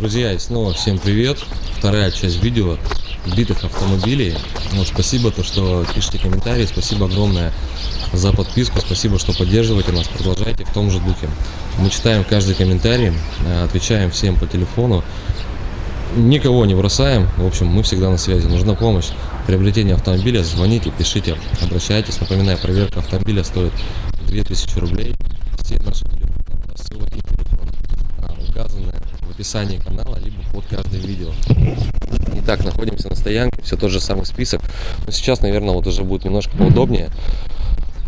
Друзья, и снова всем привет. Вторая часть видео битых автомобилей. Вот, спасибо, то, что пишите комментарии. Спасибо огромное за подписку. Спасибо, что поддерживаете нас. Продолжайте в том же духе. Мы читаем каждый комментарий, э, отвечаем всем по телефону. Никого не бросаем. В общем, мы всегда на связи. Нужна помощь. Приобретение автомобиля. Звоните, пишите, обращайтесь. Напоминаю, проверка автомобиля стоит 2000 рублей. Все наши описании канала, либо под каждым видео. Итак, находимся на стоянке, все тот же самый список. Но сейчас, наверное, вот уже будет немножко поудобнее.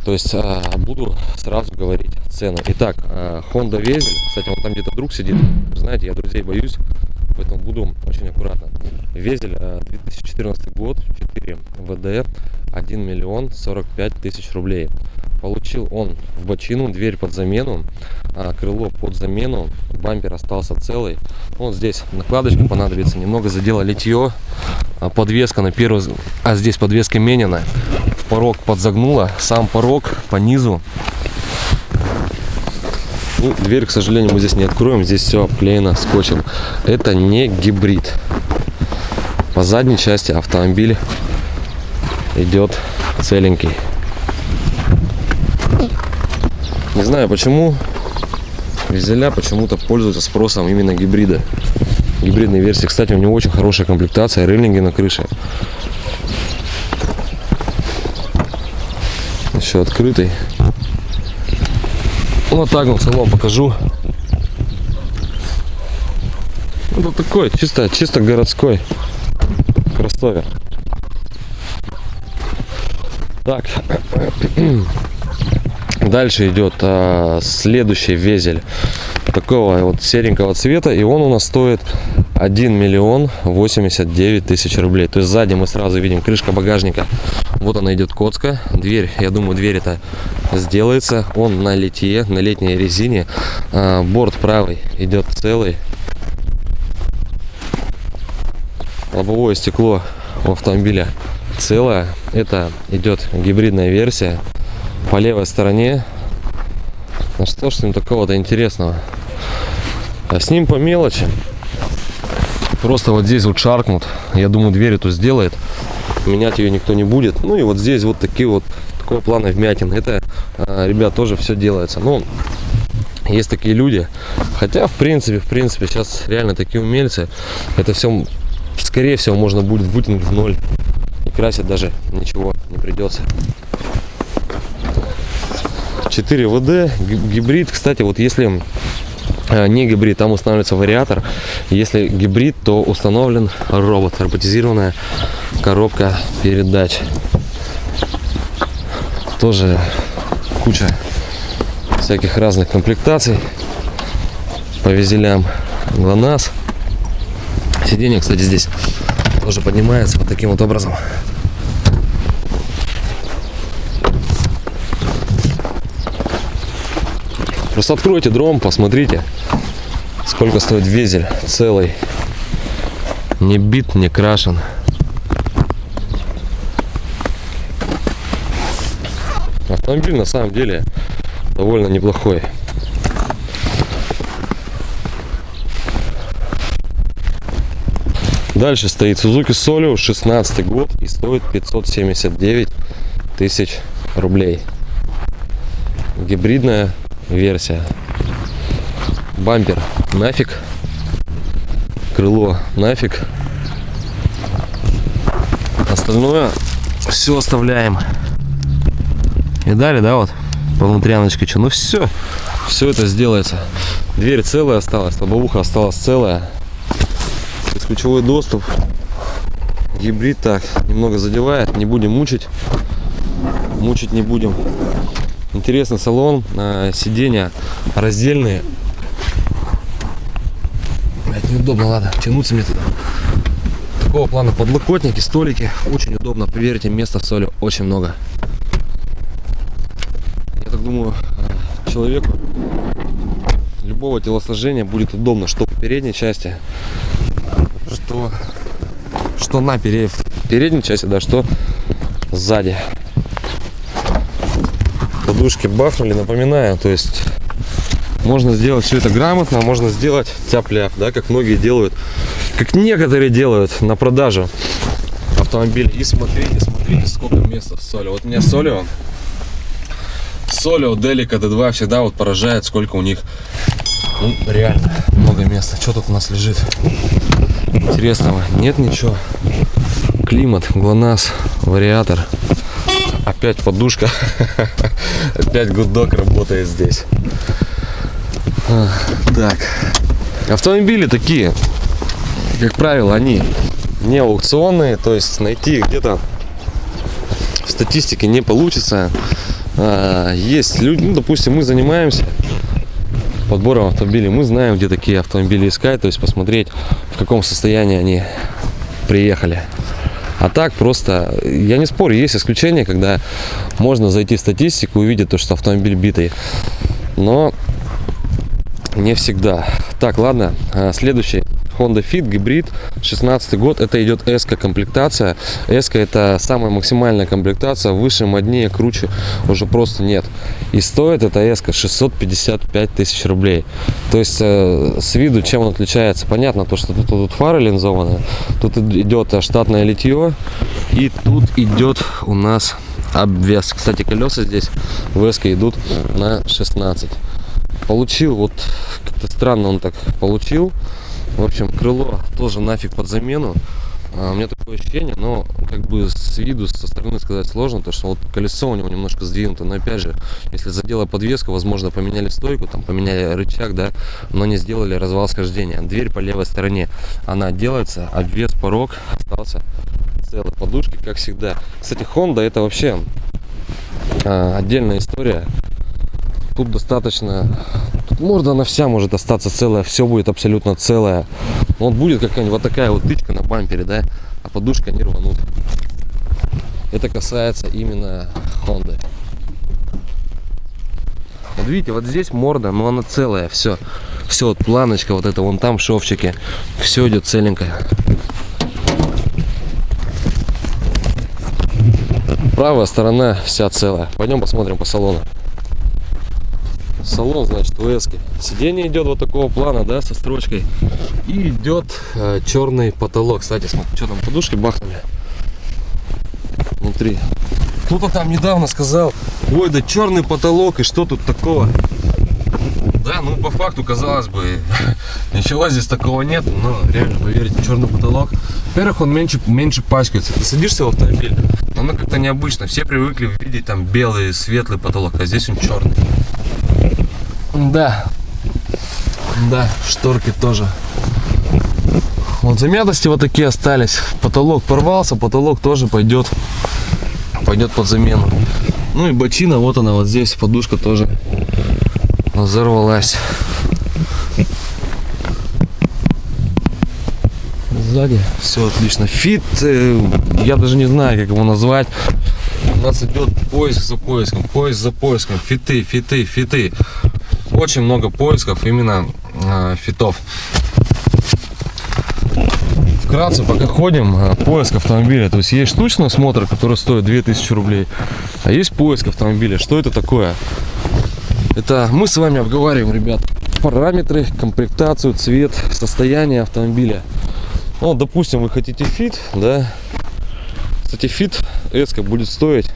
То есть а, буду сразу говорить цены. Итак, а, Honda Везель, кстати, вот там где-то друг сидит. Знаете, я друзей боюсь, поэтому буду очень аккуратно. Везель, а, 2014 год, 4 ВД, 1 миллион 45 тысяч рублей. Получил он в бочину, дверь под замену, а, крыло под замену, бампер остался целый. Вот здесь накладочка понадобится, немного задела литье, а, подвеска на первый, а здесь подвеска менена, порог подзагнула, сам порог по низу. Ну, дверь, к сожалению, мы здесь не откроем, здесь все обклеено скотчем. Это не гибрид. По задней части автомобиль идет целенький. Не знаю почему Визеля почему-то пользуются спросом именно гибрида. Гибридной версии. Кстати, у него очень хорошая комплектация, рейлинги на крыше. Еще открытый. Вот так вот салон покажу. Ну, вот такой, чисто, чисто городской кроссовер. Так, Дальше идет а, следующий везель такого вот серенького цвета. И он у нас стоит 1 миллион 89 тысяч рублей. То есть сзади мы сразу видим крышка багажника. Вот она идет коцка. Дверь, я думаю, дверь это сделается. Он на литье, на летней резине. А, борт правый идет целый. Лобовое стекло у автомобиля целое. Это идет гибридная версия по левой стороне. Ну что ж с ним такого-то интересного? А с ним по мелочи. Просто вот здесь вот шаркнут. Я думаю, дверь эту сделает. Менять ее никто не будет. Ну и вот здесь вот такие вот такого плана вмятин. Это, а, ребят, тоже все делается. Ну, есть такие люди. Хотя, в принципе, в принципе, сейчас реально такие умельцы. Это все, скорее всего, можно будет вытянуть в ноль. И красить даже ничего не придется. 4 ВД, гибрид. Кстати, вот если э, не гибрид, там устанавливается вариатор. Если гибрид, то установлен робот, роботизированная коробка передач. Тоже куча всяких разных комплектаций по визелям ГЛОНАСС. Сиденье, кстати, здесь тоже поднимается вот таким вот образом. Просто откройте дром, посмотрите, сколько стоит везель целый. Не бит, не крашен. Автомобиль на самом деле довольно неплохой. Дальше стоит Suzuki Solio, 16 год и стоит 579 тысяч рублей. Гибридная версия. Бампер нафиг. Крыло нафиг. Остальное все оставляем. И далее, да, вот по внутряночке. Ну все, все это сделается. Дверь целая осталась, лобовуха осталась целая. Бесключевой доступ. Гибрид так немного задевает, не будем мучить. Мучить не будем. Интересный салон, э, сиденья раздельные. Блять, неудобно, ладно, тянуться мне туда. Такого плана подлокотники, столики. Очень удобно, поверьте, места в соли очень много. Я так думаю, э, человеку любого телосложения будет удобно, что по передней части, что, что на передней части, да, что сзади подушки бахнули, напоминаю, то есть Можно сделать все это грамотно, можно сделать тяп-ляп, да, как многие делают, как некоторые делают на продажу автомобиль. И смотрите, смотрите, сколько места в Солио. Вот у меня Солио, Солио, Делика, D2 всегда вот поражает, сколько у них, ну, реально много места. Что тут у нас лежит интересного? Нет ничего. Климат, ГЛОНАСС, вариатор. Опять подушка. Опять гудок работает здесь. Так. Автомобили такие, как правило, они не аукционные, то есть найти где-то в статистике не получится. А, есть люди, ну, допустим, мы занимаемся подбором автомобилей, мы знаем, где такие автомобили искать, то есть посмотреть, в каком состоянии они приехали. А так просто, я не спорю, есть исключения, когда можно зайти в статистику и увидеть то, что автомобиль битый. Но не всегда. Так, ладно, а, следующий. Honda Fit гибрид 16 год. Это идет S комплектация S это самая максимальная комплектация выше моднее круче уже просто нет. И стоит эта S 655 тысяч рублей. То есть э, с виду чем он отличается? Понятно то что тут, тут фары линзованные тут идет штатное литье и тут идет у нас обвес. Кстати колеса здесь в S идут на 16 получил вот как-то странно он так получил в общем крыло тоже нафиг под замену. А, у меня такое ощущение но как бы с виду со стороны сказать сложно то что вот колесо у него немножко сдвинуто. Но опять же если задела подвеска возможно поменяли стойку там поменяли рычаг да но не сделали развал схождения. Дверь по левой стороне она делается обвес порог остался целый. Подушки как всегда. Кстати honda это вообще а, отдельная история тут достаточно тут морда она вся может остаться целая все будет абсолютно целое. Вот будет какая-нибудь вот такая вот тычка на бампере да а подушка не рванут. Это касается именно Honda. Вот видите вот здесь морда но она целая все все вот планочка вот это вон там шовчики. Все идет целенькое правая сторона вся целая. Пойдем посмотрим по салону салон значит в эске. Сиденье идет вот такого плана да со строчкой. И идет э, черный потолок. Кстати смотри что там подушки бахнули. Внутри. Кто-то там недавно сказал ой да черный потолок и что тут такого? Да ну по факту казалось бы ничего здесь такого нет но реально поверьте черный потолок. Во-первых он меньше меньше пачкается. Ты садишься в автомобиль оно как-то необычно. Все привыкли видеть там белый светлый потолок а здесь он черный да. Да, шторки тоже. Вот замятости вот такие остались. Потолок порвался, потолок тоже пойдет, пойдет под замену. Ну и бочина, вот она вот здесь, подушка тоже взорвалась. Сзади все отлично. Фит, э, я даже не знаю, как его назвать. У нас идет поиск за поиском, поиск за поиском, фиты, фиты, фиты очень много поисков именно э, фитов. Вкратце, пока ходим, э, поиск автомобиля. То есть есть штучный осмотр, который стоит 2000 рублей, а есть поиск автомобиля. Что это такое? Это мы с вами обговариваем, ребят, параметры, комплектацию, цвет, состояние автомобиля. Ну, допустим, вы хотите Fit, да. Кстати, Fit эска будет стоить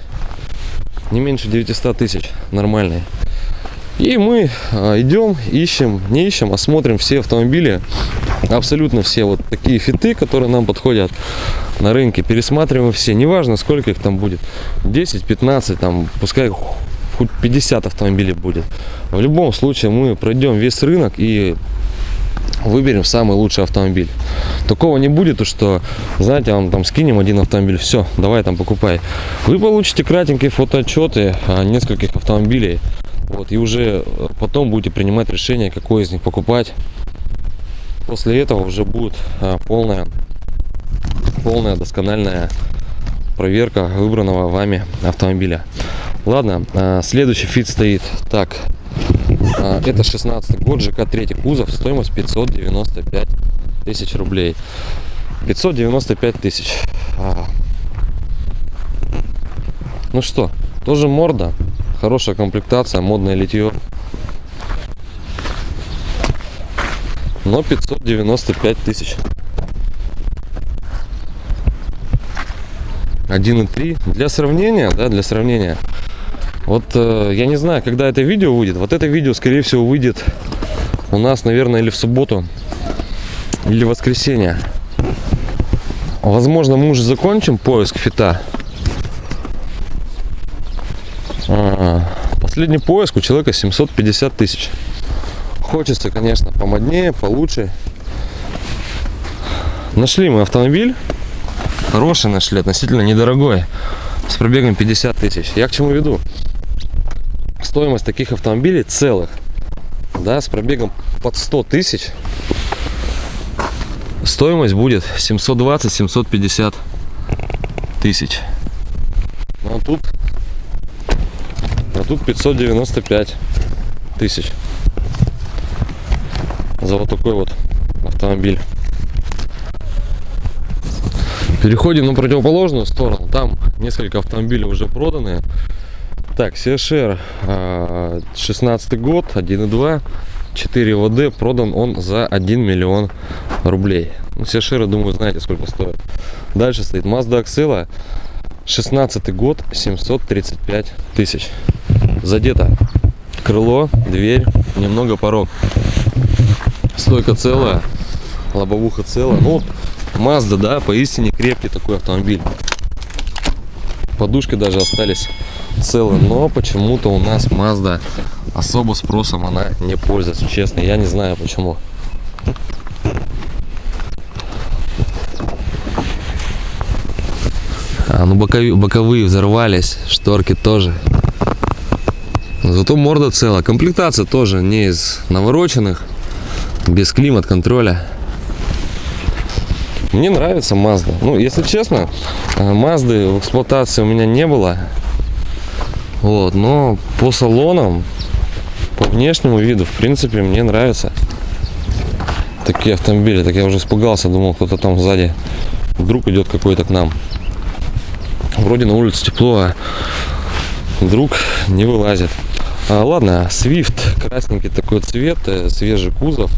не меньше 900 тысяч, нормальный. И мы а, идем, ищем, не ищем, а смотрим все автомобили, абсолютно все вот такие Fit ы, которые нам подходят на рынке, пересматриваем все, неважно сколько их там будет, 10, 15, там, пускай хоть 50 автомобилей будет. В любом случае мы пройдем весь рынок и выберем самый лучший автомобиль. Такого не будет, что, знаете, вам там скинем один автомобиль, все, давай там покупай. Вы получите кратенькие фотоотчеты нескольких автомобилей. Вот, и уже э, потом будете принимать решение, какой из них покупать. После этого уже будет а, полная, полная доскональная проверка выбранного вами автомобиля. Ладно, а, следующий фит стоит. Так, это 16 год, ЖК 3 кузов, стоимость 595 тысяч рублей. 595 тысяч. Ну что, тоже морда, хорошая комплектация, модное литье. но 595 тысяч. 1.3 для сравнения, да, для сравнения. Вот э, я не знаю, когда это видео выйдет. Вот это видео, скорее всего, выйдет у нас, наверное, или в субботу, или в воскресенье. Возможно, мы уже закончим поиск фита. А, последний поиск у человека 750 тысяч. Хочется, конечно, помоднее, получше. Нашли мы автомобиль. Хороший нашли, относительно недорогой. С пробегом 50 тысяч. Я к чему веду? Стоимость таких автомобилей целых, да, с пробегом под 100 тысяч, стоимость будет 720-750 тысяч. Ну, а тут, тут 595 тысяч за вот такой вот автомобиль. Переходим на противоположную сторону. Там несколько автомобилей уже проданы. Так, CHR 16 год, 1.2, 4 ВД, продан он за 1 миллион рублей. Ну, CHR, думаю, знаете, сколько стоит. Дальше стоит Mazda Axela, 16 год, 735 тысяч. Задето крыло, дверь, немного порог. Стойка целая, лобовуха целая. Ну, Mazda, да, поистине крепкий такой автомобиль. Подушки даже остались целые, но почему-то у нас Mazda особо спросом она не пользуется, честно, я не знаю почему. А, ну боковые, боковые взорвались, шторки тоже. Зато морда целая. Комплектация тоже не из навороченных, без климат-контроля. Мне нравится Mazda. Ну, если честно, Mazda в эксплуатации у меня не было. Вот, но по салонам, по внешнему виду, в принципе, мне нравятся такие автомобили. Так я уже испугался, думал, кто-то там сзади вдруг идет какой-то к нам. Вроде на улице тепло, а вдруг не вылазит. А, ладно, Swift, красненький такой цвет, э, свежий кузов,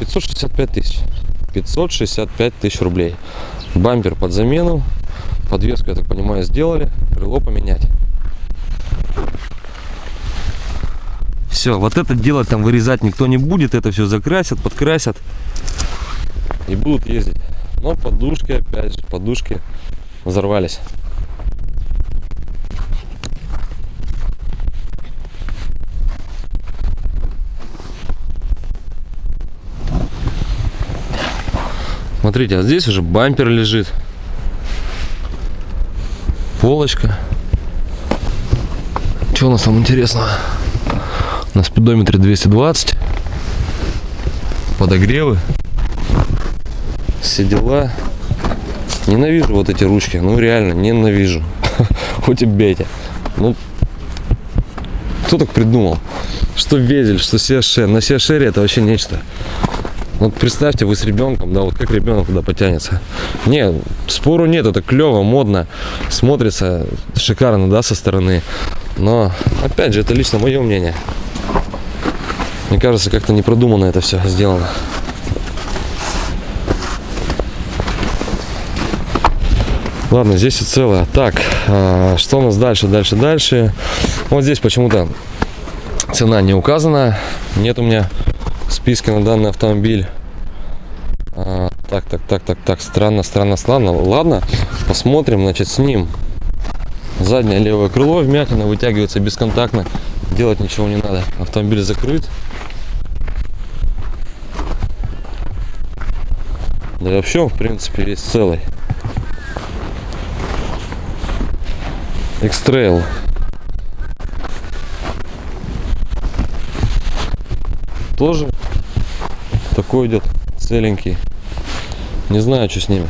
565 тысяч. 565 тысяч рублей. Бампер под замену. Подвеску, я так понимаю, сделали. Крыло поменять. Все, вот это дело там вырезать никто не будет. Это все закрасят, подкрасят. И будут ездить. Но подушки, опять же, подушки взорвались. Смотрите, а здесь уже бампер лежит. Полочка. Что у нас там интересного? На спидометре 220. Подогревы. Все дела. Ненавижу вот эти ручки. Ну реально, ненавижу. Хоть и бейте. Ну, кто так придумал? Что Везель, что Сиашер. На Сиашере это вообще нечто. Вот представьте, вы с ребенком, да, вот как ребенок туда потянется. Не, спору нет, это клево, модно, смотрится шикарно, да, со стороны. Но, опять же, это лично мое мнение. Мне кажется, как-то не продуманно это все сделано. Ладно, здесь все целое. Так, а, что у нас дальше, дальше, дальше? Вот здесь почему-то цена не указана. Нет у меня списке на данный автомобиль. А, так, так, так, так, так, странно, странно, странно. Ладно, посмотрим, значит, с ним. Заднее левое крыло вмятина вытягивается бесконтактно. Делать ничего не надо. Автомобиль закрыт. Да и вообще, в принципе, весь целый. X-Trail. Тоже идет целенький. Не знаю, что с ними.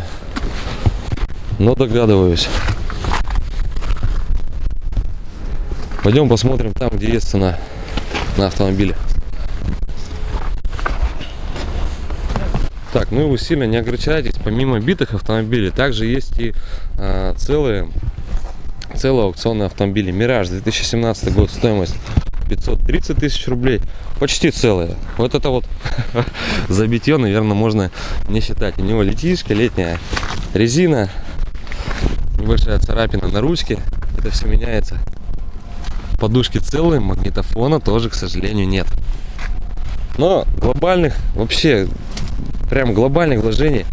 Но догадываюсь. Пойдем посмотрим там, где есть цена на автомобиле. Так, ну и вы сильно не огорчайтесь. Помимо битых автомобилей, также есть и э, целые, целые аукционные автомобили. Мираж 2017 год, стоимость 530 тысяч рублей. Почти целые. Вот это вот забитье, наверное, можно не считать. У него летишка, летняя резина, небольшая царапина на ручке. Это все меняется. Подушки целые, магнитофона тоже, к сожалению, нет. Но глобальных, вообще, прям глобальных вложений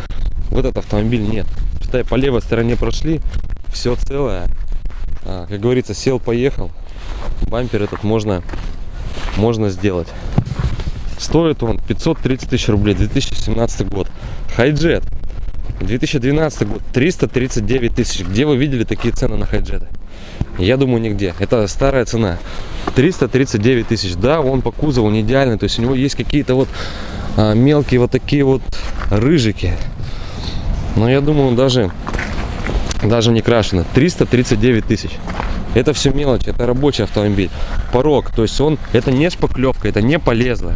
в этот автомобиль нет. Считай, по левой стороне прошли, все целое. А, как говорится, сел, поехал. Бампер этот можно, можно сделать. Стоит он 530 тысяч рублей, 2017 год. Хайджет, 2012 год, 339 тысяч. Где вы видели такие цены на хайджеты? Я думаю, нигде. Это старая цена. 339 тысяч. Да, он по кузову не идеальный. То есть у него есть какие-то вот а, мелкие вот такие вот рыжики. Но я думаю, он даже, даже не крашеный. 339 тысяч. Это все мелочь, это рабочий автомобиль. Порог, то есть он, это не шпаклевка, это не полезло.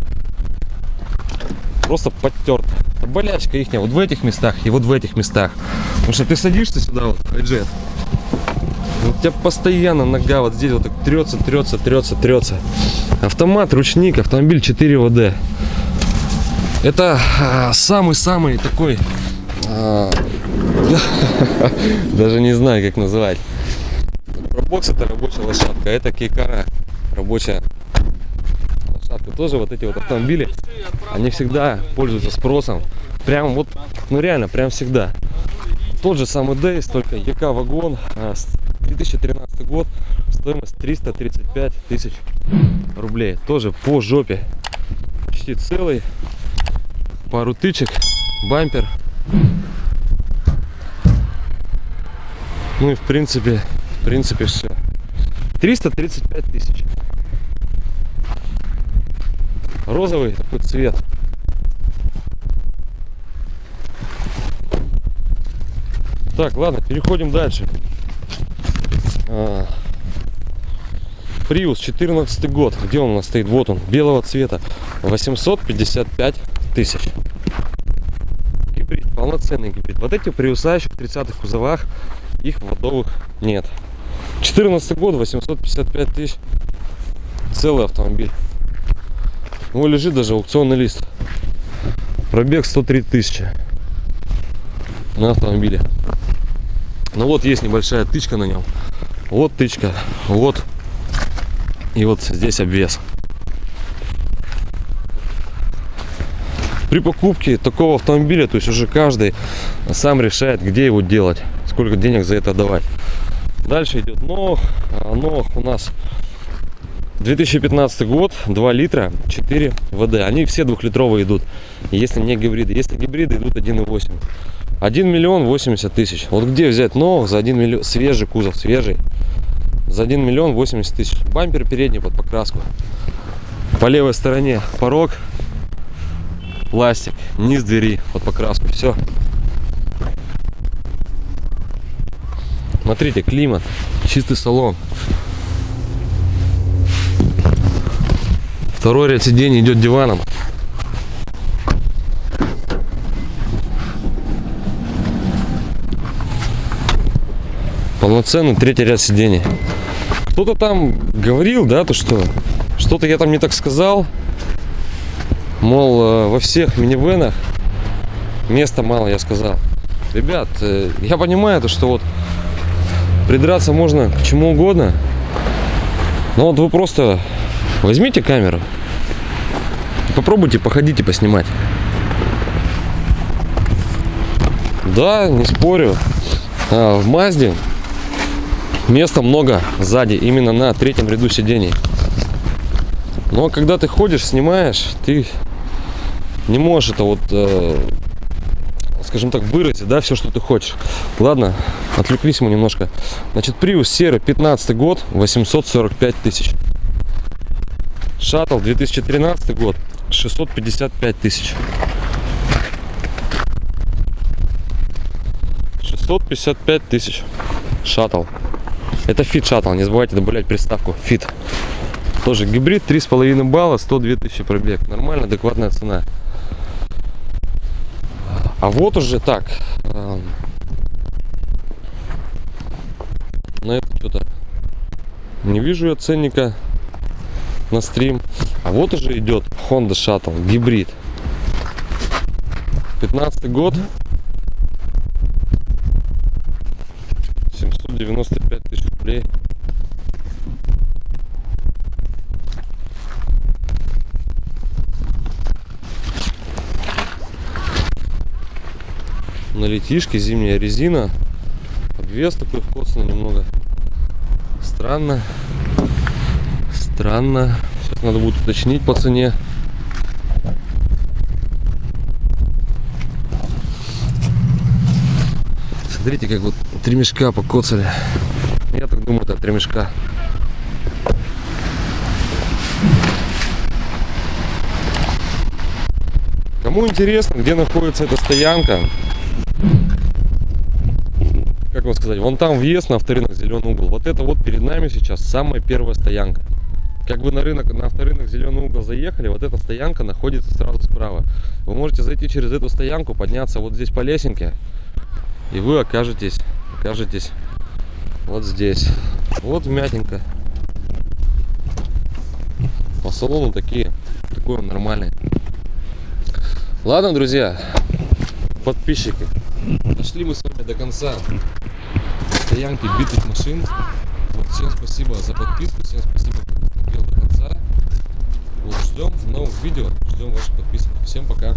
Просто подтерт. Болячка их вот в этих местах и вот в этих местах. Потому что ты садишься сюда, вот, джет, у тебя постоянно нога вот здесь вот так трется, трется, трется, трется. Автомат, ручник, автомобиль 4 ВД. Это а, самый-самый такой... А, даже не знаю, как называть. Пробокс это рабочая лошадка, это кейкара рабочая лошадка. Тоже вот эти вот автомобили, они всегда пользуются спросом. Прям вот, ну реально, прям всегда. Тот же самый Дейс, только ЕК вагон, а, 2013 год, стоимость 335 тысяч рублей. Тоже по жопе. Почти целый. Пару тычек, бампер. Ну и в принципе, в принципе все. 335 тысяч. Розовый такой цвет. Так, ладно, переходим дальше. Приус 14 год. Где он у нас стоит? Вот он, белого цвета. 855 тысяч. Гибрид, полноценный гибрид. Вот эти приуса еще в 30-х кузовах, их водовых нет. 14 год, 855 тысяч. Целый автомобиль. У него лежит даже аукционный лист. Пробег 103 тысячи на автомобиле. Ну вот есть небольшая тычка на нем. Вот тычка, вот. И вот здесь обвес. При покупке такого автомобиля, то есть уже каждый сам решает, где его делать, сколько денег за это давать. Дальше идет ног. А ног у нас 2015 год, 2 литра, 4 ВД. Они все двухлитровые идут, если не гибриды. Если гибриды идут 1,8. 1 миллион 80 тысяч. Вот где взять новых за 1 миллион, свежий кузов, свежий, за 1 миллион 80 тысяч. Бампер передний под покраску. По левой стороне порог, пластик, низ двери под покраску, все. Смотрите, климат, чистый салон. Второй ряд сидений идет диваном. полноценный третий ряд сидений. Кто-то там говорил, да, то что что-то я там не так сказал. Мол, э, во всех минивенах места мало, я сказал. Ребят, э, я понимаю то, что вот придраться можно к чему угодно. Но вот вы просто возьмите камеру попробуйте походите поснимать. Да, не спорю. А, в Мазде места много сзади, именно на третьем ряду сидений. Но когда ты ходишь, снимаешь, ты не можешь это вот, э, скажем так, выразить, да, все, что ты хочешь. Ладно, отвлеклись мы немножко. Значит, Prius серый, 15 год, 845 тысяч. Шаттл, 2013 год, 655 тысяч. 655 тысяч. Shuttle. Это Fit Shuttle, не забывайте добавлять приставку Fit. Тоже гибрид, 3,5 балла, 102 тысячи пробег. Нормально, адекватная цена. А вот уже так. Э, на это что-то не вижу я ценника. на стрим. А вот уже идет Honda Shuttle гибрид. 15 год. 795 тысяч рублей. На летишке зимняя резина. Обвес такой вкусный немного. Странно. Странно. Сейчас надо будет уточнить по цене. Смотрите, как вот три мешка покоцали. Я так думаю, это три мешка. Кому интересно, где находится эта стоянка, вам сказать, вон там въезд на авторынок зеленый угол. Вот это вот перед нами сейчас самая первая стоянка. Как вы на рынок, на авторынок зеленый угол заехали, вот эта стоянка находится сразу справа. Вы можете зайти через эту стоянку, подняться вот здесь по лесенке, и вы окажетесь, окажетесь вот здесь. Вот мятенько. По салону такие, такой он нормальный. Ладно, друзья, подписчики, дошли мы с вами до конца стоянки битых машин. Вот, всем спасибо за подписку, всем спасибо, кто досмотрел до конца. Вот, ждем новых видео, ждем ваших подписок. Всем пока.